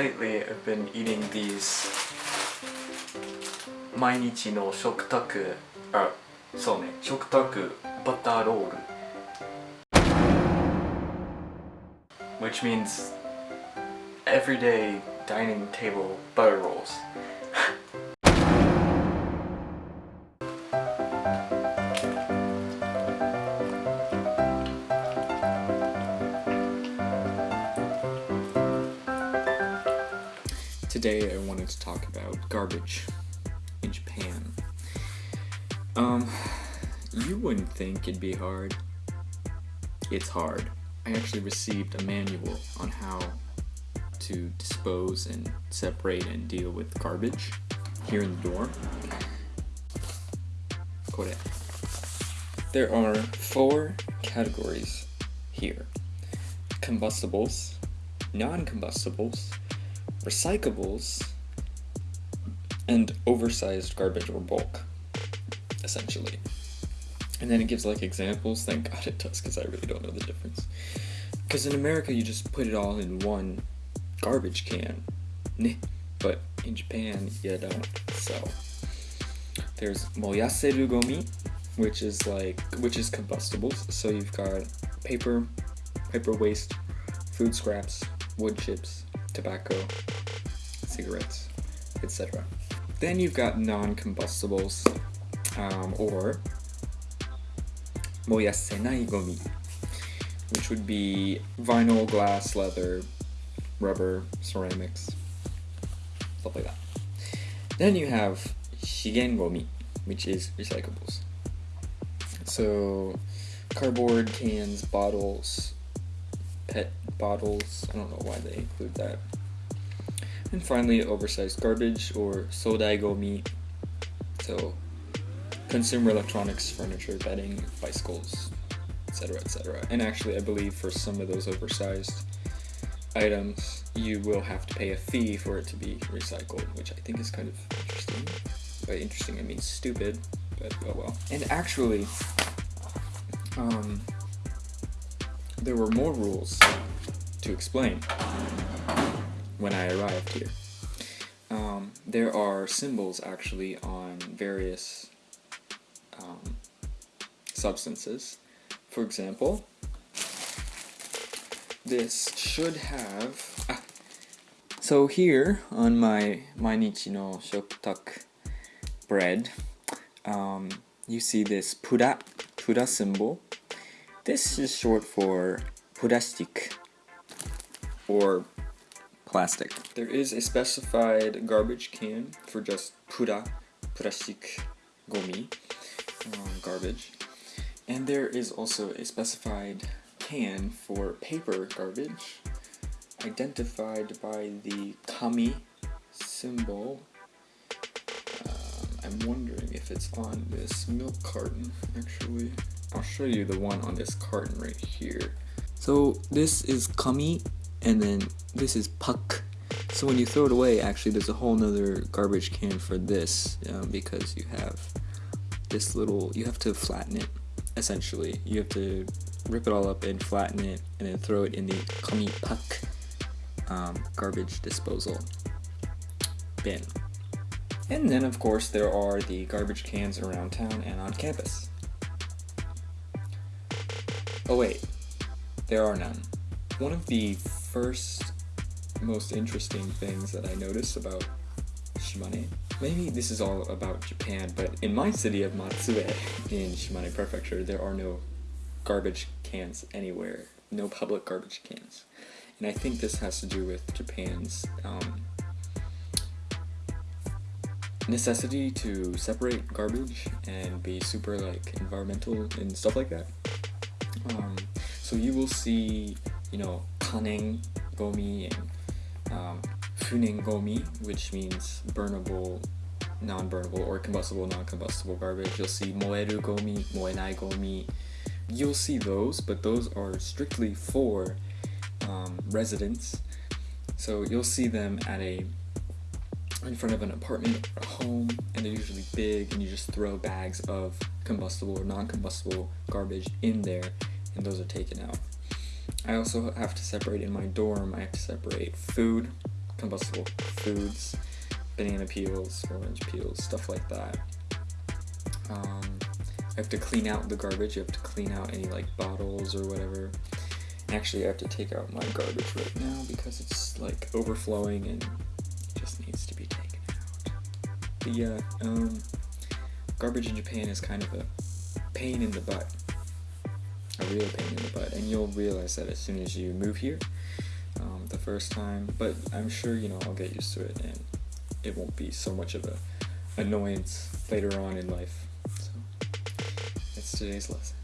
lately I've been eating these Mainichi no shokutaku, uh, so ne, Shokutaku Butter Roll. Which means everyday dining table butter rolls. Today I wanted to talk about garbage in Japan. Um, you wouldn't think it'd be hard. It's hard. I actually received a manual on how to dispose and separate and deal with garbage here in the dorm. Kore. There are four categories here. Combustibles, non-combustibles, recyclables, and oversized garbage or bulk, essentially. And then it gives like examples. Thank God it does, because I really don't know the difference. Because in America, you just put it all in one garbage can, but in Japan, you don't. So there's moyaseru gomi, which is like which is combustibles. So you've got paper, paper waste, food scraps, wood chips, tobacco, cigarettes, etc. Then you've got non-combustibles, um, or moyasenai gomi, which would be vinyl, glass, leather, rubber, ceramics, stuff like that. Then you have shigen gomi, which is recyclables. So cardboard, cans, bottles, pet bottles. I don't know why they include that. And finally, oversized garbage or sodai gomi. So, consumer electronics, furniture, bedding, bicycles, etc., etc. And actually, I believe for some of those oversized items, you will have to pay a fee for it to be recycled, which I think is kind of interesting. By interesting, I mean stupid, but oh well. And actually, um, there were more rules to explain when I arrived here. Um, there are symbols actually on various um, substances. For example, this should have... Ah. So here on my Mainichi no Shokutaku bread, um, you see this pura, pura symbol this is short for plastic or plastic. There is a specified garbage can for just pura, plastic gomi, um, garbage. And there is also a specified can for paper garbage, identified by the kami symbol. Um, I'm wondering if it's on this milk carton, actually. I'll show you the one on this carton right here. So this is kami and then this is pakku. So when you throw it away, actually there's a whole nother garbage can for this um, because you have this little, you have to flatten it essentially. You have to rip it all up and flatten it and then throw it in the kami pakku um, garbage disposal bin. And then of course there are the garbage cans around town and on campus. Oh wait, there are none. One of the first most interesting things that I noticed about Shimane, maybe this is all about Japan, but in my city of Matsue in Shimane Prefecture, there are no garbage cans anywhere, no public garbage cans. And I think this has to do with Japan's um, necessity to separate garbage and be super like environmental and stuff like that. Um, so you will see, you know, kanen gomi and um, funen gomi, which means burnable, non-burnable, or combustible, non-combustible garbage. You'll see moeru gomi, moenai gomi. You'll see those, but those are strictly for um, residents. So you'll see them at a in front of an apartment or a home and they're usually big and you just throw bags of combustible or non-combustible garbage in there and those are taken out. I also have to separate in my dorm, I have to separate food, combustible foods, banana peels, orange peels, stuff like that. Um, I have to clean out the garbage. You have to clean out any like bottles or whatever. Actually, I have to take out my garbage right now because it's like overflowing and just needs to be taken out. But yeah, um, garbage in Japan is kind of a pain in the butt. A real pain in the butt. And you'll realize that as soon as you move here um, the first time. But I'm sure, you know, I'll get used to it and it won't be so much of a annoyance later on in life. So that's today's lesson.